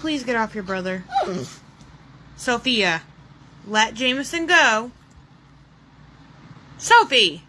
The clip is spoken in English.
Please get off your brother. Sophia, let Jameson go. Sophie!